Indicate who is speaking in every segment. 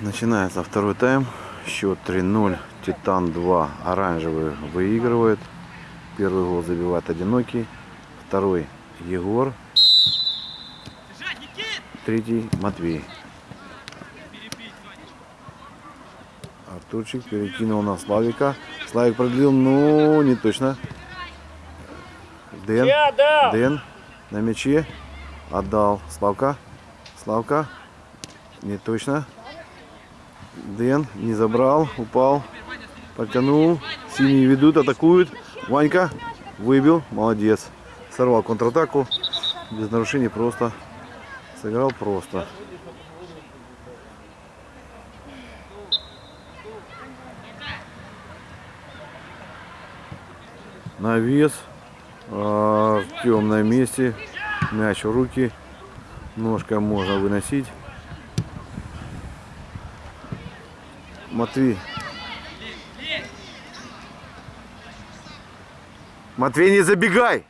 Speaker 1: Начинается второй тайм. Счет 3-0. Титан 2. Оранжевый выигрывает. Первый гол забивает одинокий. Второй Егор. Третий Матвей. Артурчик перекинул на Славика. Славик продлил, ну не точно. Дэн. Дэн на мяче. Отдал. Славка. Славка. Не точно. Дэн не забрал. Упал. Потянул. Синие ведут, атакуют. Ванька выбил. Молодец. Сорвал контратаку. Без нарушений просто. Сыграл просто. Навес. Артем на месте. Мяч в руки. Ножкой можно выносить. Матвей. Матвей, не забегай!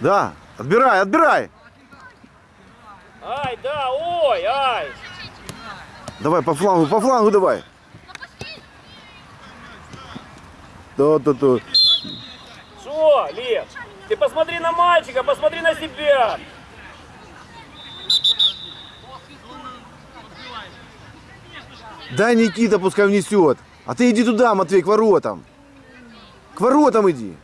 Speaker 1: Да, отбирай, отбирай!
Speaker 2: Ай, да, ой, ай.
Speaker 1: Давай по флангу, по флангу давай. Да, да, да.
Speaker 2: Что, Лев? Ты посмотри на мальчика, посмотри на себя.
Speaker 1: Дай Никита, пускай внесет. А ты иди туда, Матвей, к воротам. К воротам иди.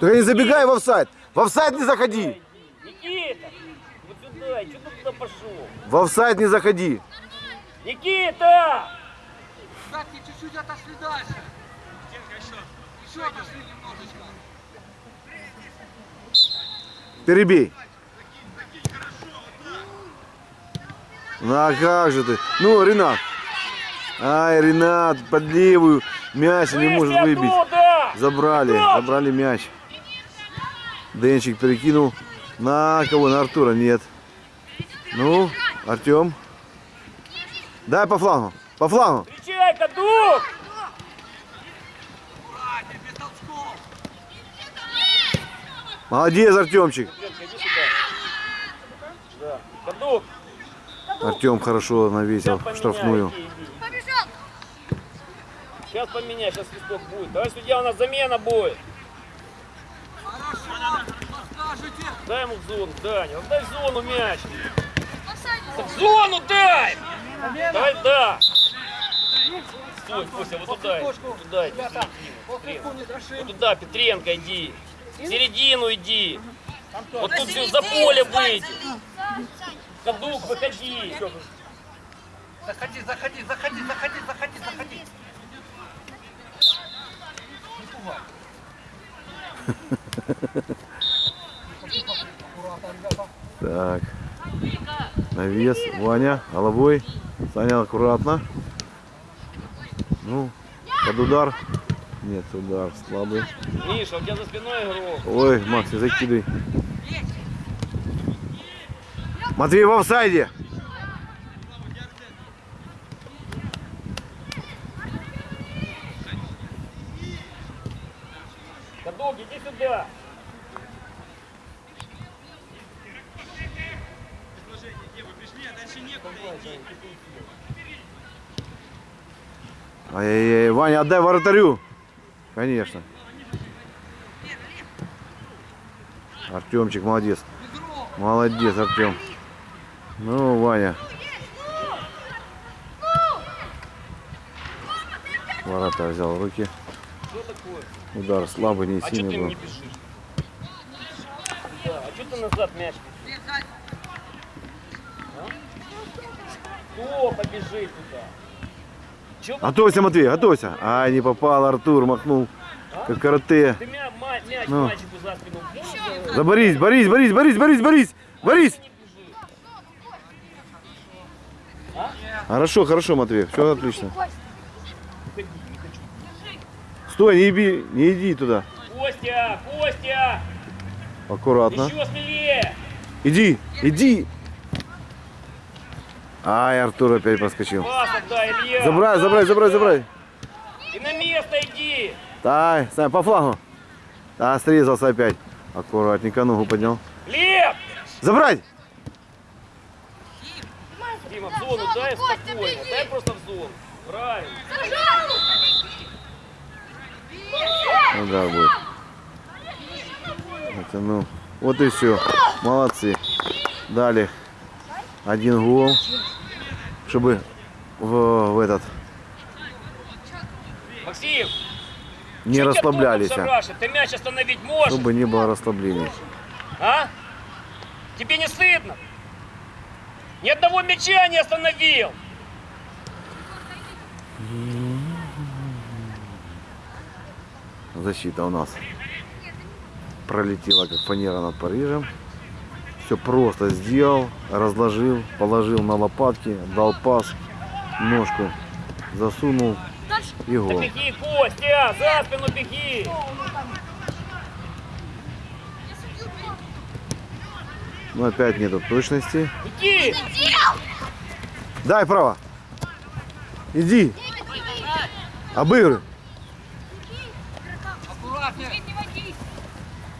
Speaker 1: Только не забегай в офсайд. В офсайд не заходи.
Speaker 2: Никита, вот сюда, что ты туда пошел?
Speaker 1: В офсайд не заходи.
Speaker 2: Никита!
Speaker 3: Кстати, чуть-чуть отошли дальше. Еще отошли немножечко.
Speaker 1: Перебей. Ну а как же ты? Ну, Ренат. Ай, Ренат, под левую. Мяч не может выбить. Забрали, забрали мяч. Денчик перекинул. На кого? На Артура? Нет. Ну, Артем. Дай по флангу. По флангу.
Speaker 2: Встречай.
Speaker 1: Молодец, Артемчик.
Speaker 2: Ленка, иди сюда. Да. Кадук,
Speaker 1: Артем хорошо навесил
Speaker 2: сейчас поменяй,
Speaker 1: штрафную.
Speaker 2: Сейчас поменяй, сейчас свисток будет. Давай, судья, у нас замена будет. Дай ему в зону, Даня. Дай в зону мяч. Так в зону дай! Давай, да. Стой, Костя, вот туда, туда, иди. Вот туда, Петренко, иди. В середину иди. Вот тут всё за поле выйди. Кадук, выходи.
Speaker 3: Заходи, заходи, заходи, заходи, заходи, заходи. Не пугай. Аккуратно, ребята.
Speaker 1: Так. Навес. Ваня, головой. Саня, аккуратно. Ну, под удар. Нет, удар слабый.
Speaker 2: Миша, у тебя за спиной игрок.
Speaker 1: Ой, Макс, закидывай. Матвей в офсайде.
Speaker 2: Кадук, иди сюда.
Speaker 1: Ай-яй-яй, Ваня, отдай воротарю. Конечно. Артемчик, молодец. Молодец, Артем. Ну, Ваня. Ворота взял в руки.
Speaker 2: Что такое?
Speaker 1: Удар слабый, не
Speaker 2: А
Speaker 1: сильный был.
Speaker 2: не бежишь? Да, а что ты назад мяч? А? Кто побежит туда? Чё
Speaker 1: Готовься, Матвей, готовься. Ай, не попал, Артур махнул. Как карате.
Speaker 2: Ты мя- ма- мяч
Speaker 1: Ну.
Speaker 2: мальчику за спину.
Speaker 1: Борис, Борис, Борис, Борис, Борис, Борис.
Speaker 2: не бежит.
Speaker 1: Хорошо, хорошо, Матвей, все отлично. Стой, не иди, не иди туда.
Speaker 2: Костя, Костя,
Speaker 1: Аккуратно.
Speaker 2: еще смелее.
Speaker 1: Иди, иди. Ай, Артур опять
Speaker 2: Илья.
Speaker 1: Забрай, забрай, забрай, забрай.
Speaker 2: И на место иди.
Speaker 1: Дай, Сань, по флагу. Да, срезался опять. Аккуратненько ногу поднял.
Speaker 2: Лев!
Speaker 1: Забрать!
Speaker 2: Дима, в зону дай спокойно. Дай просто в зону. Правильно.
Speaker 1: Ну да, будет. Это ну. Вот и все. Молодцы. Дали один гол. Чтобы в, в этот
Speaker 2: Максим!
Speaker 1: не расслаблялись. а.
Speaker 2: Ты мяч остановить можешь?
Speaker 1: Чтобы не было расслаблений.
Speaker 2: А? Тебе не стыдно? Ни одного мяча не остановил.
Speaker 1: Защита у нас пролетела как фанера над Парижем. Все просто сделал, разложил, положил на лопатки, дал пас, ножку засунул и
Speaker 2: Да
Speaker 1: гол.
Speaker 2: беги, Костя, за спину беги.
Speaker 1: Но опять нету точности.
Speaker 2: Иди.
Speaker 1: Дай право. Иди.
Speaker 3: Аккуратнее.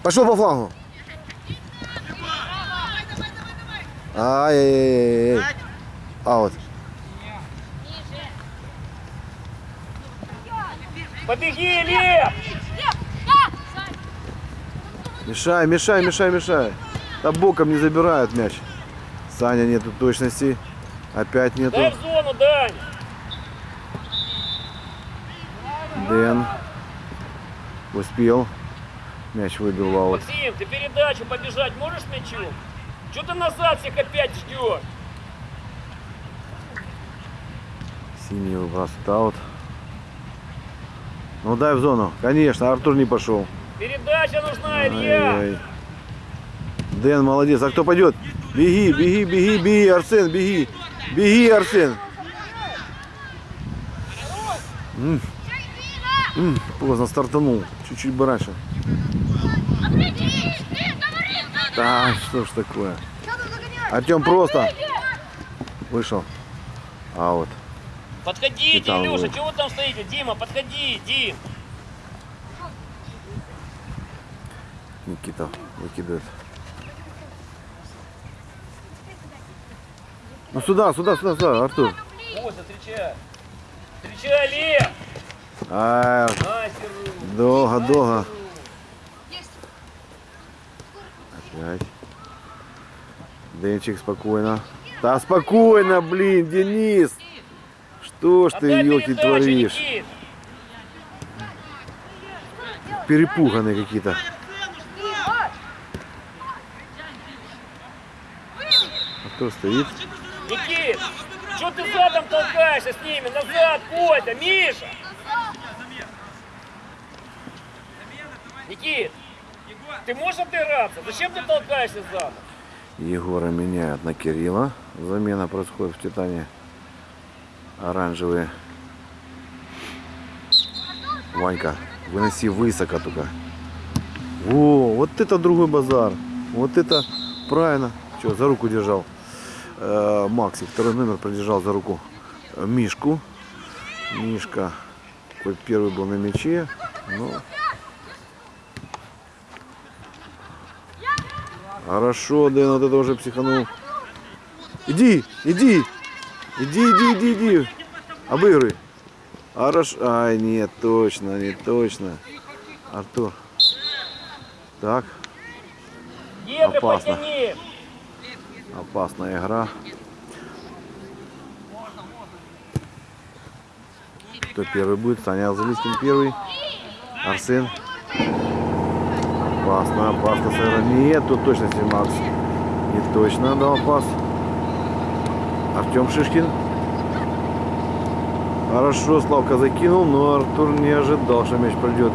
Speaker 1: Пошел по флангу. Ай-яй-яй-яй. Аут.
Speaker 2: Побеги, Лев.
Speaker 1: Мешай, мешай, мешай, мешай. Да боком не забирают мяч. Саня нету точности. Опять
Speaker 2: Дай
Speaker 1: нету.
Speaker 2: в зону, Дань.
Speaker 1: Дэн. Успел. Мяч выбил в аут.
Speaker 2: Максим, ты передачу побежать можешь с мячом? Что ты назад всех опять ждешь?
Speaker 1: Синий выбрасывает аут. Ну дай в зону. Конечно, Артур не пошел.
Speaker 2: Передача нужна, Илья.
Speaker 1: Ай-яй. Дэн молодец. А кто пойдет? Беги, беги, беги, беги, Арсен, беги. Беги, Арсен. М. М, Поздно стартанул. Чуть-чуть бы раньше. Да, что ж такое. Артем просто вышел. А вот.
Speaker 2: Подходите,
Speaker 1: Капитан
Speaker 2: Илюша, чего вы там стоите? Дима, подходи, Дим.
Speaker 1: Никита выкидывает. Ну сюда, сюда, сюда, сюда, Артур.
Speaker 2: Костя, встречай. Встречай, Лев.
Speaker 1: А, долго, долго. Опять. Денчик спокойно. Да спокойно, блин, Денис. Что ж ты, елки, творишь? Перепуганные какие-то. А кто стоит?
Speaker 2: Никит, что ты задом толкаешься с ними? Назад, Костя, Миша. Никит, ты можешь отыграться? Зачем ты толкаешься задом?
Speaker 1: Егора меняют на Кирилла. Замена происходит в Титане. Оранжевые. Ванька, выноси высоко только. Во, вот это другой базар. Вот это правильно. Что, за руку держал. Э, Максик, второй номер продержал за руку Мишку. Мишка, хоть первый был на мяче, но Хорошо, Дэн, вот это уже психанул. Иди, иди. Иди, иди, иди, иди. Обыгрывай. Хорошо. Ай, нет, точно, не точно. Артур. Так, Опасно. Опасная игра. Кто первый будет? Саня Алзалискин первый. Арсен. Опасно, опасно. сыграть. Нет, тут точности Макс. Не точно дал пас. Артем Шишкин. Хорошо, Славка закинул, но Артур не ожидал, что мяч пройдет.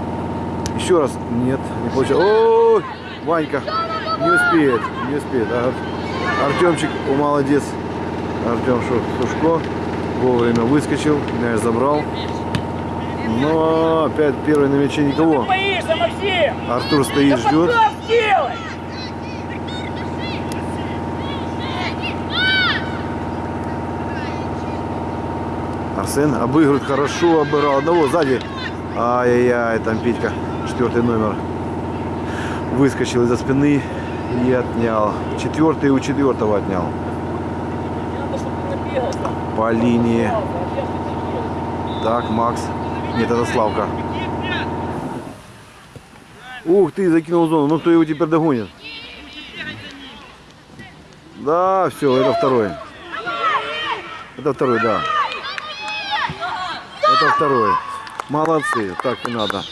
Speaker 1: Еще раз. Нет, не получилось. Ой, Ванька. Не успеет, не успеет. Ар- Артемчик, молодец. Артем Сушко вовремя выскочил, мяч забрал. Но опять первый на мяче никого. Артур стоит, ждет. Арсен обыгрывает хорошо, обыграл одного сзади. Ай-яй-яй, там Петька, четвертый номер. выскочил из-за спины и отнял. Четвертый у четвертого отнял. По линии. Так, Макс. Нет, это Славка. Ух ты, закинул зону. Ну кто его теперь догонит? Да, все, это второй. Это второй, да. Это второй. Молодцы, так и надо.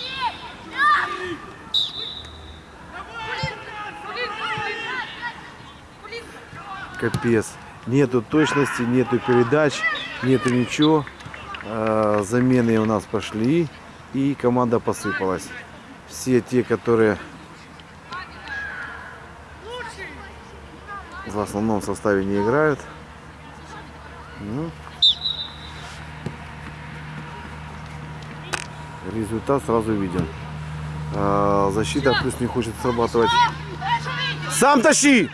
Speaker 1: Капец. Нету точности, нету передач, нету ничего. Э, Замены у нас пошли и команда посыпалась. Все те, которые в основном составе не играют. Ну, результат сразу виден. А, защита плюс не хочет срабатывать. Сам тащи!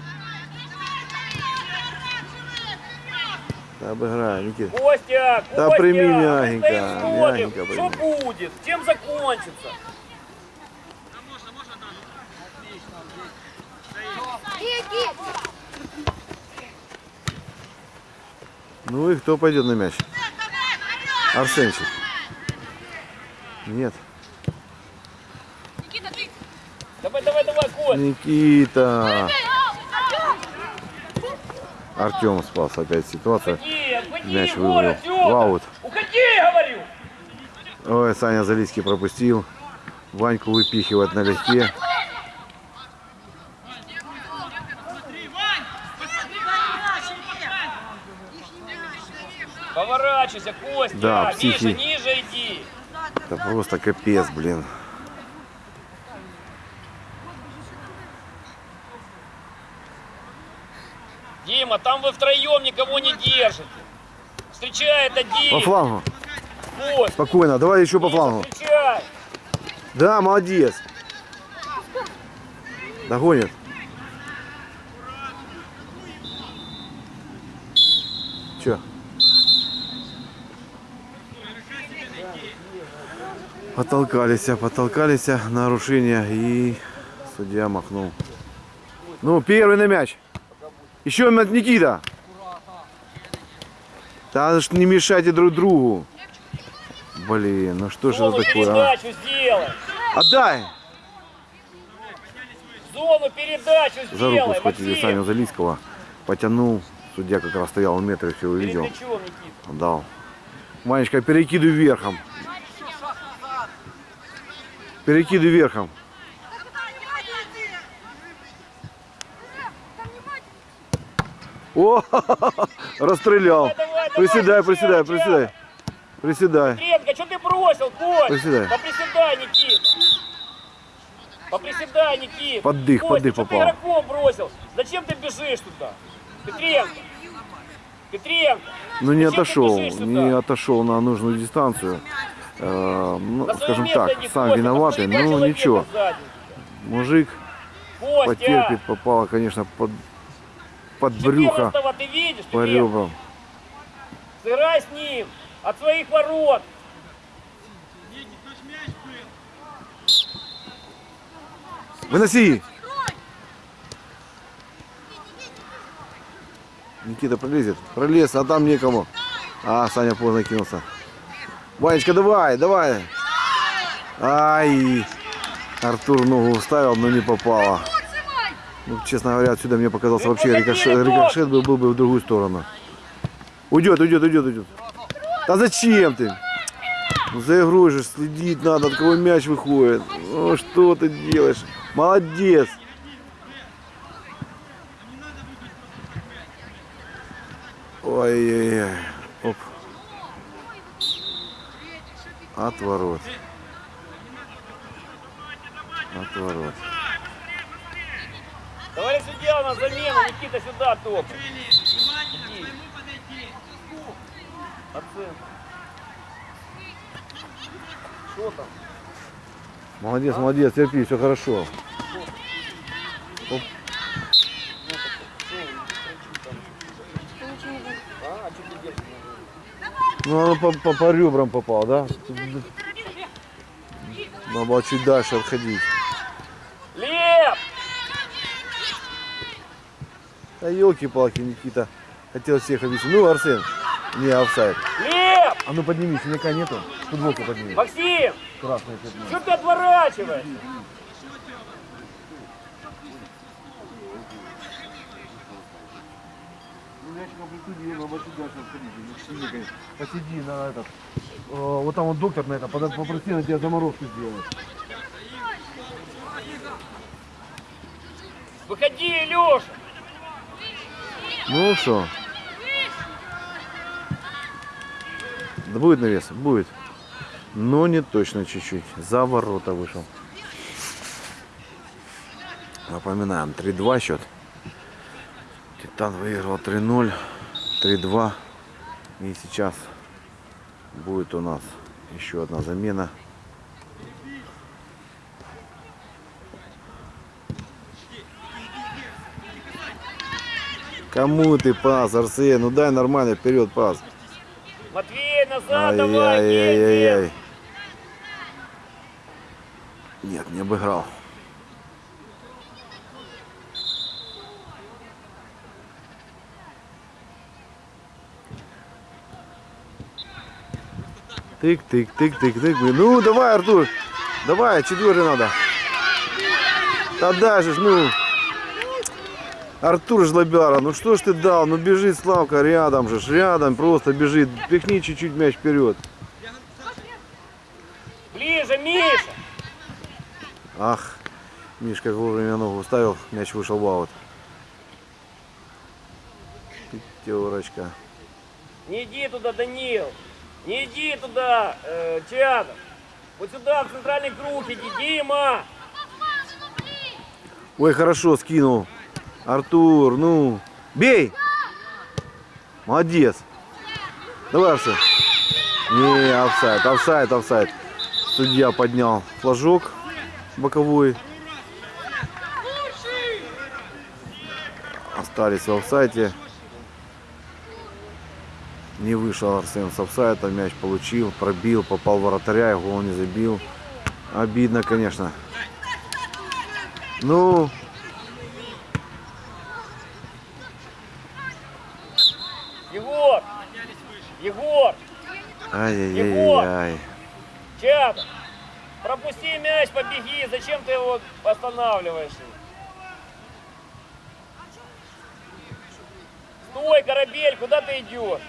Speaker 1: Обыграю, Никита.
Speaker 2: Костя,
Speaker 1: Да
Speaker 2: Костя,
Speaker 1: прими мягенько, мягенько
Speaker 2: Что
Speaker 1: прими.
Speaker 2: будет? Чем закончится?
Speaker 1: Ну и кто пойдет на мяч? Арсенчик. Нет.
Speaker 2: Давай, давай, давай, Кость.
Speaker 1: Никита. Артем спас опять ситуация. Мяч вывел. В аут.
Speaker 2: Уходи, говорю.
Speaker 1: Ой, Саня Залиский пропустил. Ваньку выпихивать налегке.
Speaker 2: Поворачивайся, Костя.
Speaker 1: Да,
Speaker 2: ниже,
Speaker 1: психи.
Speaker 2: ниже иди.
Speaker 1: Это просто капец, блин.
Speaker 2: Дима, там вы втроем никого не держите. Встречает один.
Speaker 1: По флангу.
Speaker 2: Кость,
Speaker 1: Спокойно, давай еще по флангу.
Speaker 2: встречай.
Speaker 1: Да, молодец. Догонит. Че? Потолкались, потолкались нарушения и судья махнул. Ну, первый на мяч. Еще Никита. Да не мешайте друг другу. Блин, ну что же это такое, а?
Speaker 2: передачу сделай.
Speaker 1: Отдай!
Speaker 2: Зону передачу
Speaker 1: За руку
Speaker 2: сделай,
Speaker 1: схватили
Speaker 2: Максим.
Speaker 1: Саню Залийского. Потянул. Судья как раз стоял в метре, все увидел. Дал. Манечка, перекидывай верхом. Перекидывай верхом. О, расстрелял. Приседай, приседай, приседай. Приседай.
Speaker 2: Петренко, что ты бросил, Кость?
Speaker 1: Приседай.
Speaker 2: Поприседай, Никита. Поприседай, Никита.
Speaker 1: Под дых,
Speaker 2: Костя,
Speaker 1: под дых попал.
Speaker 2: ты игроком бросил? Зачем ты бежишь туда? Петренко. Петренко.
Speaker 1: Ну не отошел, не отошел на нужную дистанцию. Э, ну,
Speaker 2: свое
Speaker 1: скажем так, сам виноватый,
Speaker 2: человека
Speaker 1: ничего. Мужик
Speaker 2: Костя,
Speaker 1: потерпит, попало, конечно, под, под брюхо,
Speaker 2: 14-го ты видишь,
Speaker 1: по ребрам.
Speaker 2: Сыграй с ним. От своих ворот.
Speaker 1: Выноси! Никита пролезет. Пролез, а там некому. А, Саня поздно кинулся. Ванечка, давай, давай. Ай. Артур ногу вставил, но не попало. Ну, честно говоря, отсюда мне показался вообще рикошет, рикошет был, был бы в другую сторону. Уйдет, уйдет, уйдет, уйдет. Да зачем ты? Ну, За игрой же следить надо, от кого мяч выходит. Ну, что ты делаешь? Молодец. Ой-ой-ой. Оп. Отворот. Отворот.
Speaker 2: Товарищ судья на замену. Никита сюда топай. Оценка. Что там?
Speaker 1: Молодец, а? молодец, терпи, все хорошо. Оп. Ну, она по, по, по ребрам попала, да? Надо было чуть дальше отходить.
Speaker 2: Леп!
Speaker 1: Да елки-палки, Никита. Хотел всех объяснить. Ну, Арсен. Не, офсайд.
Speaker 2: Лев!
Speaker 1: А ну подними, синяка нету. Футболку подними.
Speaker 2: Максим!
Speaker 1: Красный пятно.
Speaker 2: Что ты отворачиваешься?
Speaker 1: Посиди на этот. э, Вот там вот доктор на это, попроси на тебя заморозку сделать.
Speaker 2: Выходи, Леша!
Speaker 1: Ну что? Да будет навес? Будет. Но не точно чуть-чуть. За ворота вышел. Напоминаем, 3-2 счет. Титан выиграл 3-0, 3-2. И сейчас будет у нас еще одна замена. Кому ты пас, Арсен? Ну дай нормально вперед пас.
Speaker 2: Матвей, назад давай! едем!
Speaker 1: Ай-яй-яй-яй. Нет, не обыграл. Тык, тык, тык, тык, тык. Ну, давай, Артур. Давай, четвертый надо. Да даже, ж, ну. Артур Жлобяра, ну что ж ты дал? Ну бежит Славка рядом же, ж, рядом просто бежит. Пихни чуть-чуть мяч вперед.
Speaker 2: Ближе, Миша!
Speaker 1: Ах, Миш как вовремя ногу ставил, мяч вышел в аут. Пятерочка.
Speaker 2: Не иди туда, Данил! Не иди туда, э, Чадов! Вот сюда, в центральный круг иди, Дима!
Speaker 1: Ой, хорошо скинул. Артур, ну, бей! Молодец. Давай, Арсен. Не, офсайд, офсайд, офсайд. Судья поднял флажок боковой. Остались в офсайте. Не вышел Арсен с офсайта, мяч получил, пробил, попал в вратаря, и гол не забил. Обидно, конечно. Ну!
Speaker 2: Егор!
Speaker 1: Ай-яй-яй-яй.
Speaker 2: Чадов! Пропусти мяч, побеги! Зачем ты его останавливаешь? Стой, Корабель, куда ты идешь?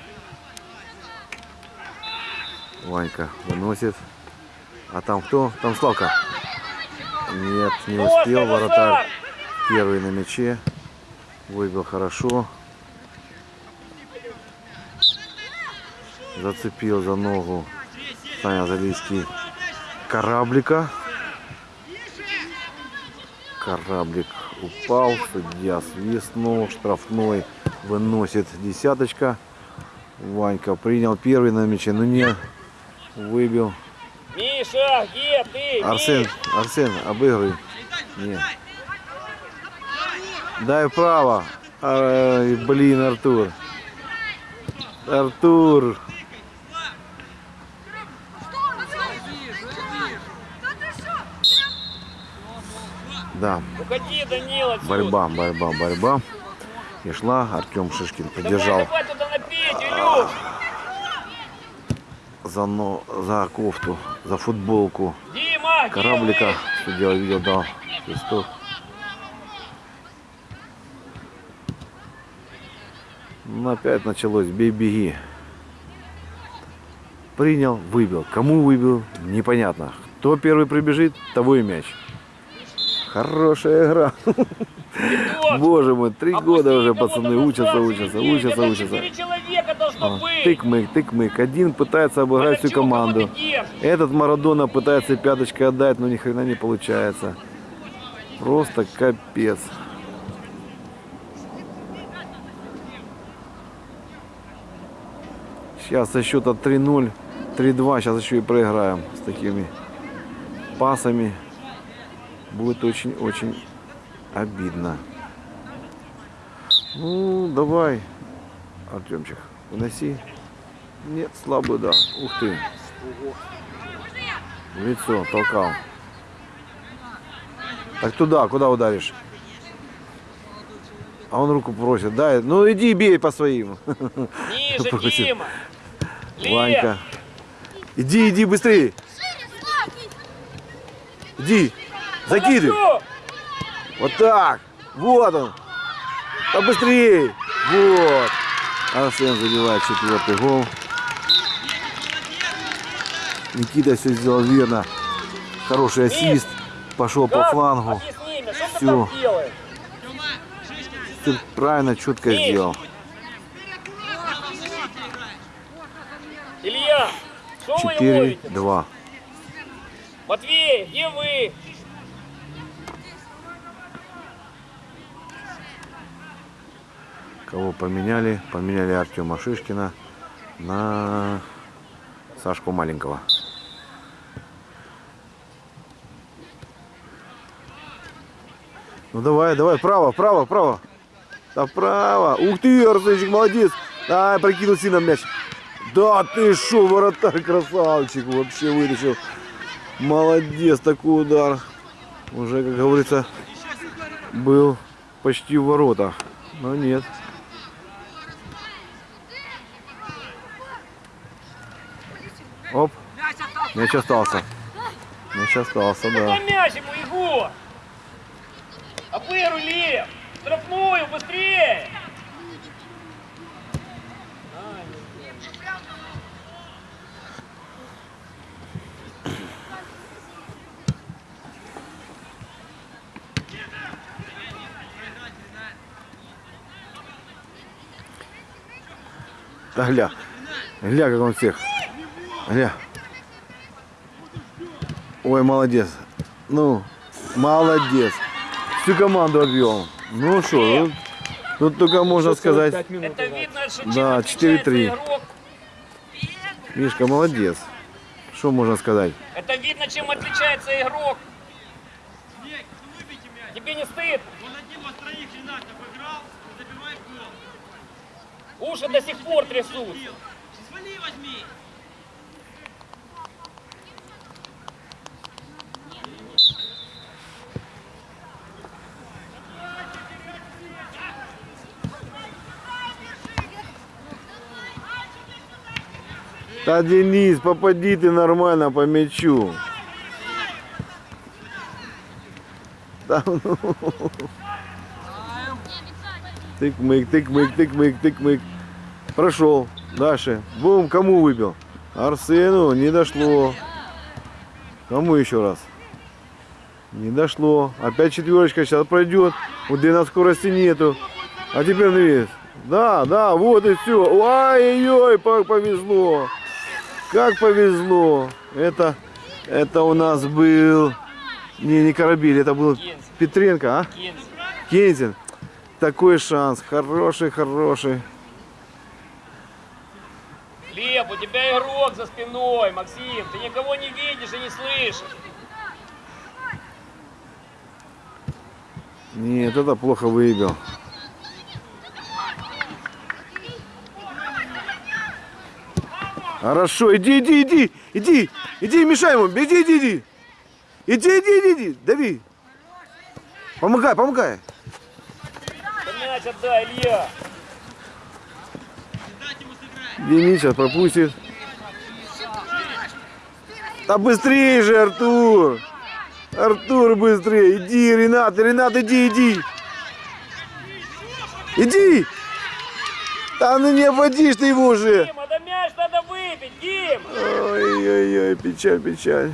Speaker 1: Ванька выносит. А там кто? Там Славка. Нет, не успел. Вратарь первый на мяче. Выбил хорошо. Зацепил за ногу Саня Залийский кораблика. Кораблик упал, судья свистнул, штрафной выносит десяточка. Ванька принял первый на мяче, но не выбил.
Speaker 2: Миша, где ты?
Speaker 1: Арсен? Арсен, обыгрывай. Нет. Дай право. Ай, блин, Артур. Артур. Да,
Speaker 2: Уходи, Данил,
Speaker 1: борьба, борьба, борьба. И шла, Артем Шишкин поддержал
Speaker 2: давай
Speaker 1: за, но, за кофту, за футболку
Speaker 2: Дима,
Speaker 1: кораблика. Судья увидел, дал свисток. Ну, опять началось бей-беги. Принял, выбил. Кому выбил, непонятно. Кто первый прибежит, того и мяч. Хорошая игра. Боже мой, три
Speaker 2: Опусти
Speaker 1: года уже пацаны учатся, учатся, учатся, учатся. А. Тык-мык, тык-мык. Один пытается обыграть всю команду. Этот Марадона пытается пяточкой отдать, но ни хрена не получается. Просто капец. Сейчас со счета 3-0, 3-2, сейчас еще и проиграем с такими пасами. Будет очень-очень обидно. Ну, давай, Артемчик, выноси. Нет, слабый удар. Ух ты. В лицо толкал. Так туда, куда ударишь? А он руку просит, дай. Ну иди бей по своим.
Speaker 2: Ниже. Дима.
Speaker 1: Ванька. Иди, иди быстрее. Иди. Закидывай.
Speaker 2: Хорошо.
Speaker 1: Вот так. Вот он. Да быстрее. Вот. Арсен забивает четвертый гол. Никита все сделал верно. Хороший ассист. Пошел по флангу.
Speaker 2: Что ты
Speaker 1: правильно, четко сделал.
Speaker 2: Илья, что вы ловите?
Speaker 1: 4-2.
Speaker 2: Матвей, где вы?
Speaker 1: Кого поменяли? Поменяли Артема Шишкина на Сашку Маленького. Ну давай, давай, право, право, право. Да право. Ух ты, Арсенчик, молодец. Да, прокинул сильно мяч. Да ты шо, вратарь красавчик. Вообще вытащил. Молодец, такой удар. Уже, как говорится, был почти в воротах. Но нет. Оп. Мяч остался. Мяч остался, да.
Speaker 2: дай мяч ему, Егор! Апыру, Лев! Штрафную, быстрее!
Speaker 1: Да гля. Гля, как он всех. Гля. Ой, молодец. Ну, молодец. Всю команду обвел. Ну что, тут, тут только можно сказать,
Speaker 2: Это видно, что
Speaker 1: Да,
Speaker 2: отличается
Speaker 1: 4-3.
Speaker 2: игрок.
Speaker 1: Мишка, молодец. Что можно сказать?
Speaker 2: Это видно, чем отличается игрок. Тебе не стыд?
Speaker 4: Он один вас троих Ренат обыграл, забивает гол.
Speaker 2: Уши до сих пор трясут.
Speaker 4: Свали возьми.
Speaker 1: Да, Денис, попади ты нормально по мячу. Ну. Тык-мык, тык-мык, тык-мык, тык-мык. Прошел. Дальше. Бум, кому выбил? Арсену не дошло. Кому еще раз? Не дошло. Опять четверочка сейчас пройдет. У Дэна скорости нету. А теперь навес. Да, да, вот и все. Как повезло. Как повезло. Это, это у нас был... Не, не Корабель, это был
Speaker 2: Кензин.
Speaker 1: Петренко, а?
Speaker 2: Кензин.
Speaker 1: Кензин. Такой шанс. Хороший, хороший.
Speaker 2: Лев, у тебя игрок за спиной, Максим. Ты никого не видишь и не слышишь.
Speaker 1: Нет, это плохо выбил. Хорошо, иди, иди, иди, иди, иди, мешай ему, иди, иди, иди. Иди, иди, иди, иди, дави. Помогай, помогай.
Speaker 2: Мяч отдай, Илья.
Speaker 1: Денис сейчас пропустит. Да быстрее же, Артур. Артур, быстрее. Иди, Ренат, Ренат, иди, иди. Иди. Да ну не обводишь ты его уже.
Speaker 2: Выбить, Дим.
Speaker 1: Ой-ой-ой, печаль, печаль.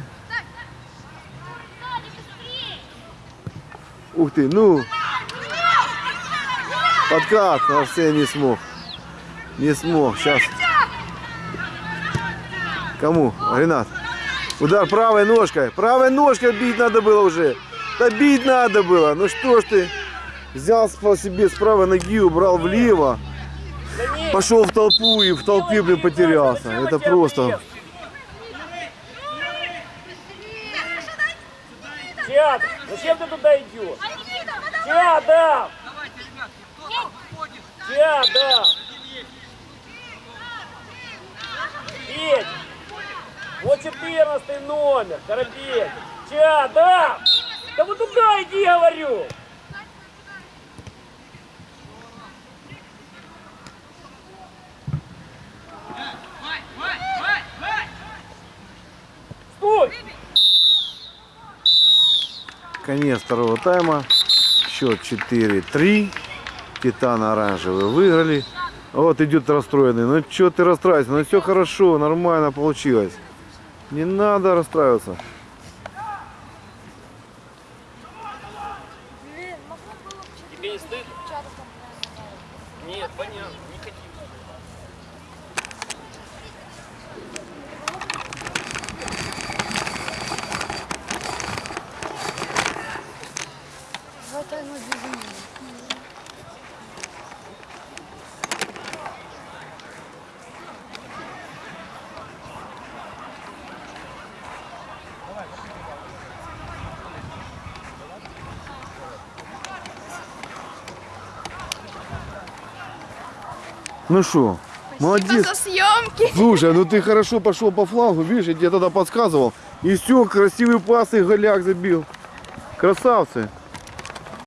Speaker 1: Ух ты, ну. Подкат, Арсен не смог. Не смог, сейчас. Кому? Ренат. Удар правой ножкой. Правой ножкой бить надо было уже. Да бить надо было. Ну что ж ты. Взял по себе с правой ноги, убрал влево. Пошел в толпу и в толпе, блин, потерялся. Это просто...
Speaker 2: Театр, зачем ты туда идешь? Театр! Театр! Петь! Вот 14 номер, Коробейник. Театр! Да вот туда иди, говорю! Стой!
Speaker 1: Конец второго тайма. Счет 4-3. Титан оранжевый выиграли. Вот идет расстроенный. Ну что ты расстраиваешься? Ну все хорошо, нормально получилось. Не надо расстраиваться.
Speaker 2: Тебе не стыдно? Нет, понятно, не хотим.
Speaker 1: Ну что, молодец.
Speaker 5: за съемки.
Speaker 1: Слушай, ну ты хорошо пошел по флангу, видишь, я тебе тогда подсказывал. И все, красивый пас и голяк забил. Красавцы.